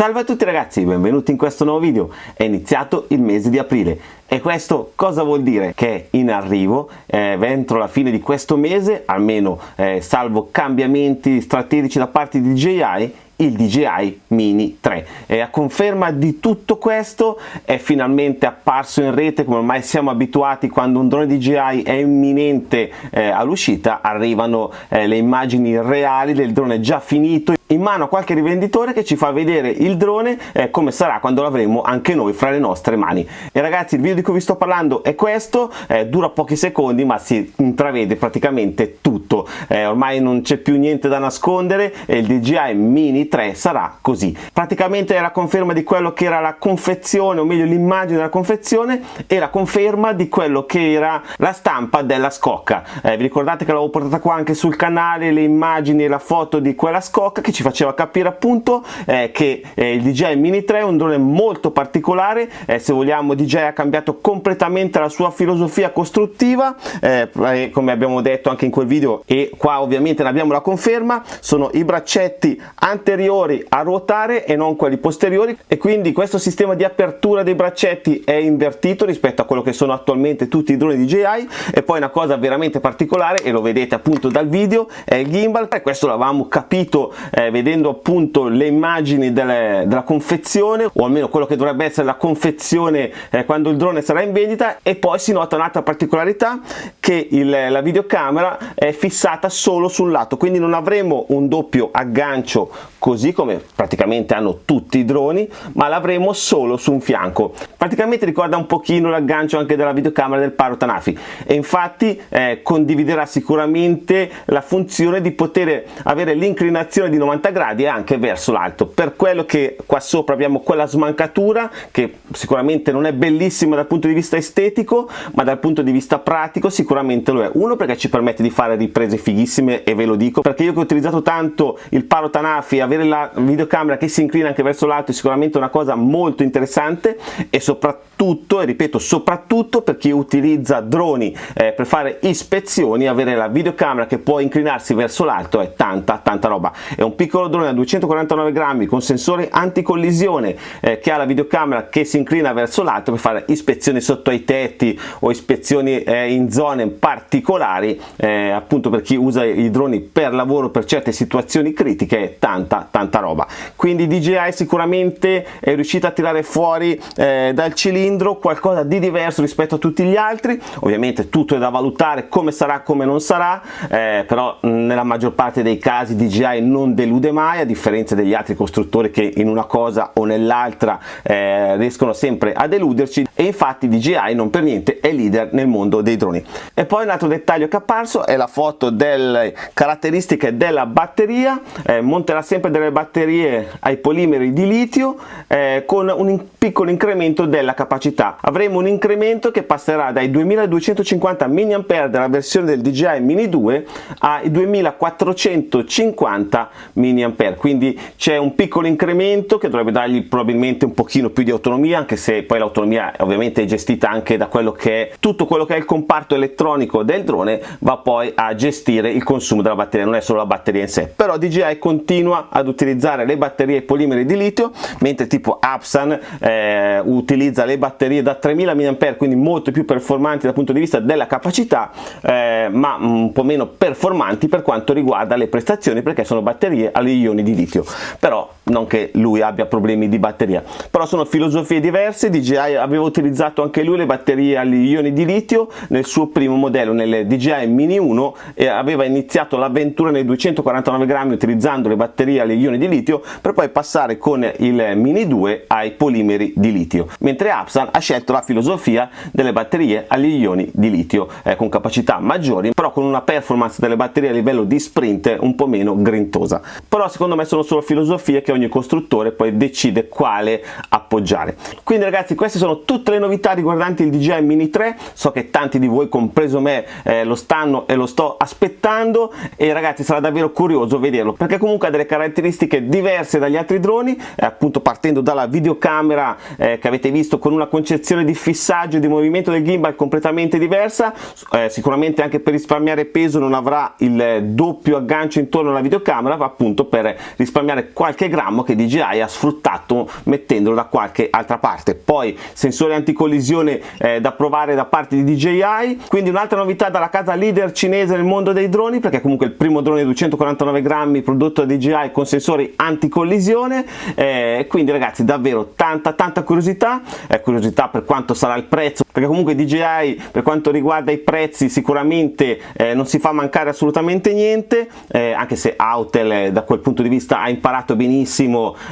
Salve a tutti ragazzi, benvenuti in questo nuovo video. È iniziato il mese di aprile e questo cosa vuol dire? Che in arrivo eh, entro la fine di questo mese, almeno eh, salvo cambiamenti strategici da parte di DJI, il DJI Mini 3 e a conferma di tutto questo è finalmente apparso in rete come ormai siamo abituati quando un drone DJI è imminente eh, all'uscita arrivano eh, le immagini reali del drone già finito in mano a qualche rivenditore che ci fa vedere il drone eh, come sarà quando l'avremo anche noi fra le nostre mani. E ragazzi il video di cui vi sto parlando è questo eh, dura pochi secondi ma si intravede praticamente tutto. Eh, ormai non c'è più niente da nascondere e il DJI Mini 3 sarà così. Praticamente è la conferma di quello che era la confezione o meglio l'immagine della confezione e la conferma di quello che era la stampa della scocca. Eh, vi ricordate che l'avevo portata qua anche sul canale le immagini e la foto di quella scocca che ci faceva capire appunto eh, che eh, il DJI Mini 3 è un drone molto particolare eh, se vogliamo DJI ha cambiato completamente la sua filosofia costruttiva eh, come abbiamo detto anche in quel video e qua ovviamente ne abbiamo la conferma sono i braccetti anteriori a ruotare e non quelli posteriori e quindi questo sistema di apertura dei braccetti è invertito rispetto a quello che sono attualmente tutti i droni DJI e poi una cosa veramente particolare e lo vedete appunto dal video è il gimbal e questo l'avevamo capito eh, vedendo appunto le immagini delle, della confezione o almeno quello che dovrebbe essere la confezione eh, quando il drone sarà in vendita e poi si nota un'altra particolarità che il, la videocamera è fissata solo sul lato. Quindi non avremo un doppio aggancio così come praticamente hanno tutti i droni ma l'avremo solo su un fianco. Praticamente ricorda un pochino l'aggancio anche della videocamera del Paro Tanafi. E infatti eh, condividerà sicuramente la funzione di poter avere l'inclinazione di 90 90 gradi anche verso l'alto. Per quello che qua sopra abbiamo quella smancatura che sicuramente non è bellissima dal punto di vista estetico ma dal punto di vista pratico sicuramente lo è. Uno perché ci permette di fare riprese fighissime e ve lo dico perché io che ho utilizzato tanto il Paro Tanafi avere la videocamera che si inclina anche verso l'alto è sicuramente una cosa molto interessante e soprattutto e ripeto soprattutto per chi utilizza droni eh, per fare ispezioni avere la videocamera che può inclinarsi verso l'alto è tanta tanta roba. È un piccolo drone da 249 grammi con sensore anticollisione eh, che ha la videocamera che si inclina verso l'alto per fare ispezioni sotto ai tetti o ispezioni eh, in zone particolari eh, appunto per chi usa i droni per lavoro per certe situazioni critiche tanta tanta roba. Quindi DJI sicuramente è riuscita a tirare fuori eh, dal cilindro qualcosa di diverso rispetto a tutti gli altri. Ovviamente tutto è da valutare come sarà come non sarà eh, però nella maggior parte dei casi DJI non delude mai a differenza degli altri costruttori che in una cosa o nell'altra eh, riescono sempre a deluderci. E infatti DJI non per niente è leader nel mondo dei droni. E poi un altro dettaglio che è apparso è la foto delle caratteristiche della batteria eh, monterà sempre delle batterie ai polimeri di litio eh, con un piccolo incremento della capacità. Avremo un incremento che passerà dai 2250 mAh della versione del DJI Mini 2 ai 2450 mAh quindi c'è un piccolo incremento che dovrebbe dargli probabilmente un pochino più di autonomia anche se poi l'autonomia ovviamente è gestita anche da quello che è tutto quello che è il comparto elettronico del drone va poi a gestire il consumo della batteria. Non è solo la batteria in sé. Però DJI continua ad utilizzare le batterie polimeri di litio mentre tipo Apsan eh, utilizza le batterie da 3000 mAh quindi molto più performanti dal punto di vista della capacità eh, ma un po' meno performanti per quanto riguarda le prestazioni perché sono batterie agli ioni di litio. Però non che lui abbia problemi di batteria. Però sono filosofie diverse DJI aveva utilizzato anche lui le batterie agli ioni di litio nel suo primo modello nel DJI Mini 1 e aveva iniziato l'avventura nei 249 grammi utilizzando le batterie agli ioni di litio per poi passare con il Mini 2 ai polimeri di litio. Mentre Apsan ha scelto la filosofia delle batterie agli ioni di litio eh, con capacità maggiori però con una performance delle batterie a livello di sprint un po' meno grintosa. Però secondo me sono solo filosofie che ogni costruttore poi decide quale appoggiare. Quindi ragazzi queste sono tutte le novità riguardanti il DJI Mini 3 so che tanti di voi compreso me eh, lo stanno e lo sto aspettando. E ragazzi sarà davvero curioso vederlo perché comunque ha delle caratteristiche diverse dagli altri droni. Eh, appunto partendo dalla videocamera eh, che avete visto con una concezione di fissaggio e di movimento del gimbal completamente diversa. Eh, sicuramente anche per risparmiare peso non avrà il doppio aggancio intorno alla videocamera appunto per risparmiare qualche grammo sappiamo che DJI ha sfruttato mettendolo da qualche altra parte. Poi sensore anticollisione eh, da provare da parte di DJI quindi un'altra novità dalla casa leader cinese nel mondo dei droni perché comunque il primo drone di 249 grammi prodotto da DJI con sensori anticollisione. Eh, quindi ragazzi davvero tanta tanta curiosità. Eh, curiosità per quanto sarà il prezzo perché comunque DJI per quanto riguarda i prezzi sicuramente eh, non si fa mancare assolutamente niente eh, anche se Autel eh, da quel punto di vista ha imparato benissimo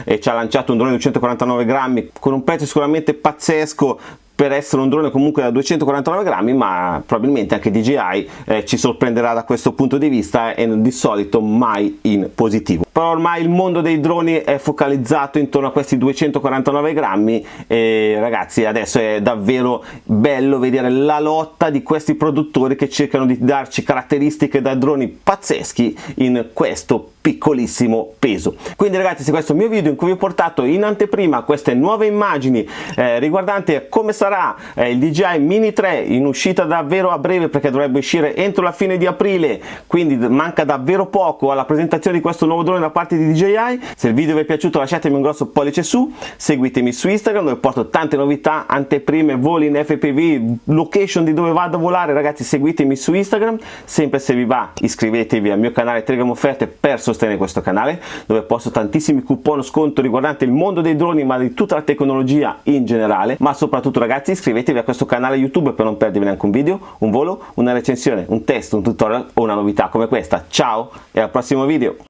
e ci ha lanciato un drone di 249 grammi con un prezzo sicuramente pazzesco per essere un drone comunque da 249 grammi ma probabilmente anche DJI eh, ci sorprenderà da questo punto di vista e di solito mai in positivo però ormai il mondo dei droni è focalizzato intorno a questi 249 grammi e ragazzi adesso è davvero bello vedere la lotta di questi produttori che cercano di darci caratteristiche da droni pazzeschi in questo piccolissimo peso. Quindi ragazzi se questo è il mio video in cui vi ho portato in anteprima queste nuove immagini eh, riguardanti come sarà eh, il DJI Mini 3 in uscita davvero a breve perché dovrebbe uscire entro la fine di aprile quindi manca davvero poco alla presentazione di questo nuovo drone da parte di DJI se il video vi è piaciuto lasciatemi un grosso pollice su. Seguitemi su Instagram dove porto tante novità anteprime voli in FPV location di dove vado a volare. Ragazzi seguitemi su Instagram. Sempre se vi va iscrivetevi al mio canale Telegram offerte per sostenere questo canale dove posto tantissimi coupon sconto riguardanti il mondo dei droni ma di tutta la tecnologia in generale. Ma soprattutto ragazzi iscrivetevi a questo canale youtube per non perdervi neanche un video un volo una recensione un test un tutorial o una novità come questa. Ciao e al prossimo video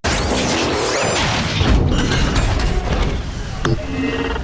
Yeah.